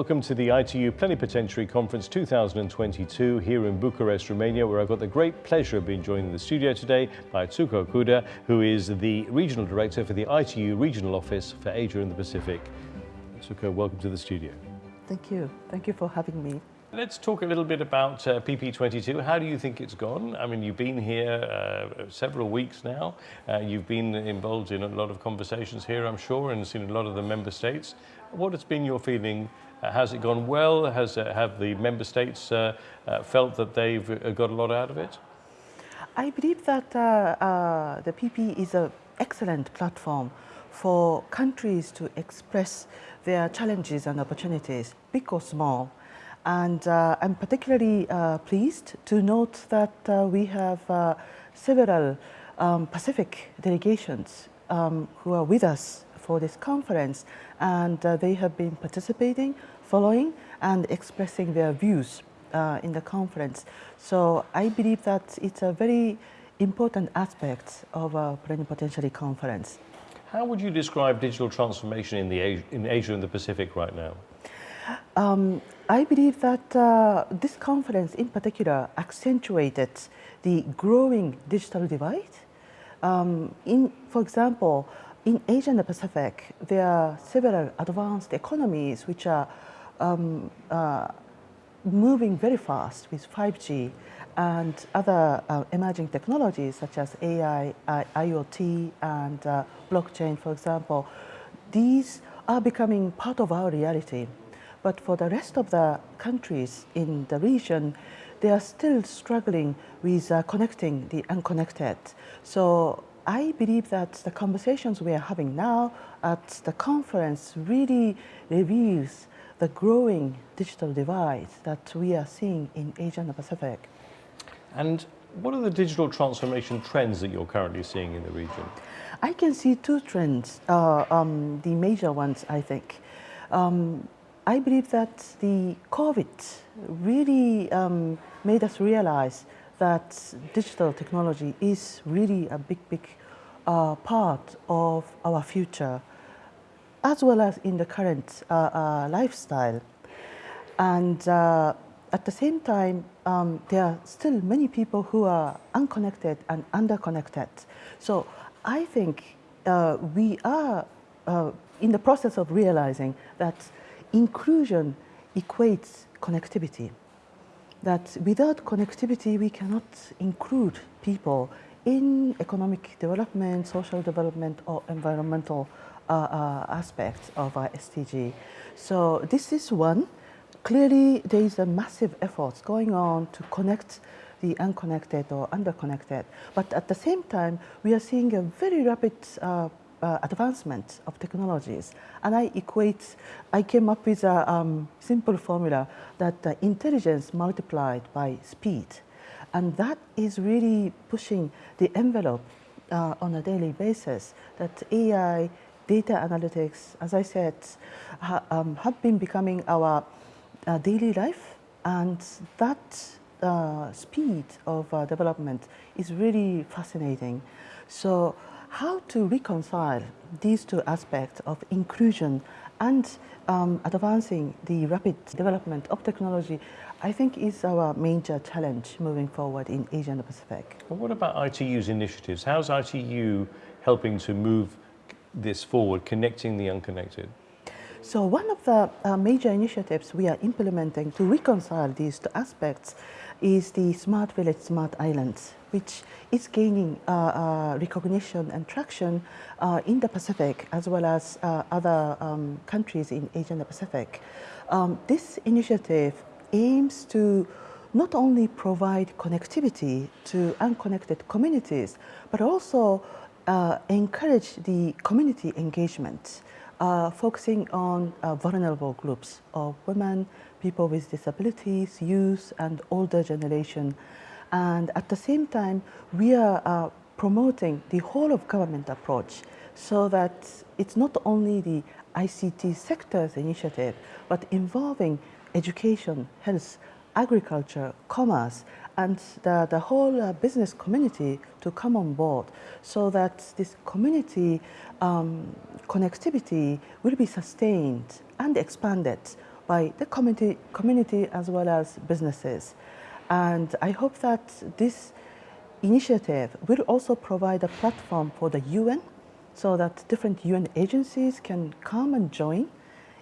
welcome to the ITU Plenipotentiary Conference 2022 here in Bucharest, Romania, where I've got the great pleasure of being joined in the studio today by Atsuko Okuda, who is the Regional Director for the ITU Regional Office for Asia and the Pacific. Atsuko, welcome to the studio. Thank you. Thank you for having me. Let's talk a little bit about uh, PP22. How do you think it's gone? I mean, you've been here uh, several weeks now. Uh, you've been involved in a lot of conversations here, I'm sure, and seen a lot of the member states. What has been your feeling? Uh, has it gone well? Has uh, have the member states uh, felt that they've got a lot out of it? I believe that the PP is an excellent platform for countries to express their challenges and opportunities, big or small. And uh, I'm particularly uh, pleased to note that uh, we have several um, Pacific delegations um, who are with us for this conference and uh, they have been participating, following and expressing their views uh, in the conference. So I believe that it's a very important aspect of a plenipotentiary conference. How would you describe digital transformation in, the, in Asia and the Pacific right now? Um, I believe that uh, this conference in particular accentuated the growing digital divide. Um, in, for example, in Asia and the Pacific, there are several advanced economies which are um, uh, moving very fast with 5G and other uh, emerging technologies such as AI, I IoT, and uh, blockchain, for example. These are becoming part of our reality. But for the rest of the countries in the region, they are still struggling with uh, connecting the unconnected. So I believe that the conversations we are having now at the conference really reveals the growing digital divide that we are seeing in Asia and the Pacific. And what are the digital transformation trends that you're currently seeing in the region? I can see two trends, uh, um, the major ones, I think. Um, I believe that the COVID really um, made us realize that digital technology is really a big, big uh, part of our future, as well as in the current uh, uh, lifestyle. And uh, at the same time, um, there are still many people who are unconnected and underconnected. So I think uh, we are uh, in the process of realizing that inclusion equates connectivity. That without connectivity, we cannot include people in economic development, social development, or environmental uh, uh, aspects of our SDG. So this is one. Clearly, there is a massive effort going on to connect the unconnected or underconnected. But at the same time, we are seeing a very rapid uh, uh, advancement of technologies. And I equate, I came up with a um, simple formula that uh, intelligence multiplied by speed. And that is really pushing the envelope uh, on a daily basis that AI, data analytics, as I said, ha um, have been becoming our uh, daily life. And that uh, speed of uh, development is really fascinating. So how to reconcile these two aspects of inclusion and um, advancing the rapid development of technology, I think is our major challenge moving forward in Asia and the Pacific. Well, what about ITU's initiatives? How's ITU helping to move this forward, connecting the unconnected? So one of the uh, major initiatives we are implementing to reconcile these two aspects is the Smart Village, Smart Islands, which is gaining uh, uh, recognition and traction uh, in the Pacific as well as uh, other um, countries in Asia and the Pacific. Um, this initiative aims to not only provide connectivity to unconnected communities, but also uh, encourage the community engagement uh, focusing on vulnerable groups of women, people with disabilities, youth, and older generation. And at the same time, we are uh, promoting the whole of government approach so that it's not only the ICT sector's initiative, but involving education, health, agriculture, commerce, and the, the whole uh, business community to come on board so that this community um, connectivity will be sustained and expanded by the community, community as well as businesses. And I hope that this initiative will also provide a platform for the UN so that different UN agencies can come and join,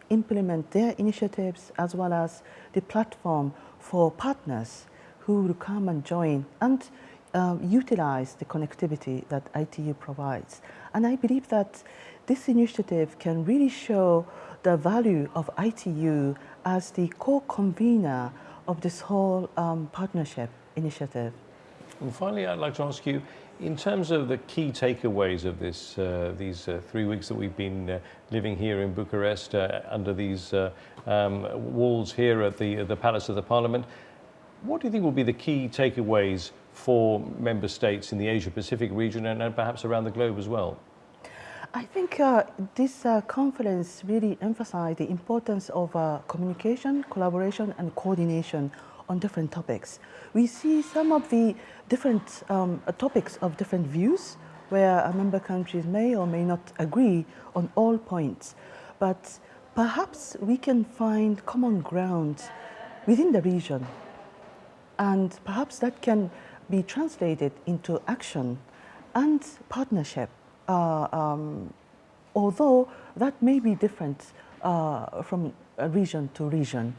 implement their initiatives as well as the platform for partners who will come and join and um, utilize the connectivity that ITU provides. And I believe that this initiative can really show the value of ITU as the co-convener of this whole um, partnership initiative. And finally, I'd like to ask you, in terms of the key takeaways of this, uh, these uh, three weeks that we've been uh, living here in Bucharest uh, under these uh, um, walls here at the, the Palace of the Parliament, what do you think will be the key takeaways for member states in the Asia-Pacific region and, and, perhaps around the globe as well? I think uh, this conference really emphasized the importance of communication, collaboration and coordination on different topics. We see some of the different um, topics of different views where member countries may or may not agree on all points. But perhaps we can find common ground within the region. And perhaps that can be translated into action and partnership, uh, um, although that may be different uh, from region to region.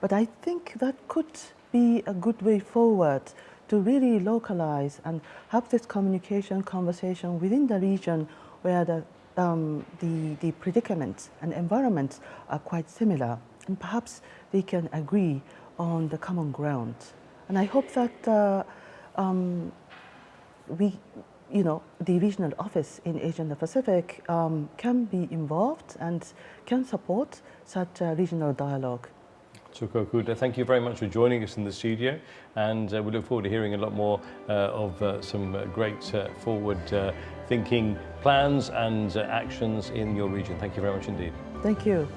But I think that could be a good way forward to really localize and have this communication conversation within the region where the, um, the, the predicaments and environments are quite similar. And perhaps they can agree on the common ground. And I hope that uh, um, we, you know, the regional office in Asia and the Pacific um, can be involved and can support such a regional dialogue. Atsuko Okuda, thank you very much for joining us in the studio and uh, we look forward to hearing a lot more uh, of uh, some uh, great uh, forward uh, thinking plans and actions in your region. Thank you very much indeed. Thank you.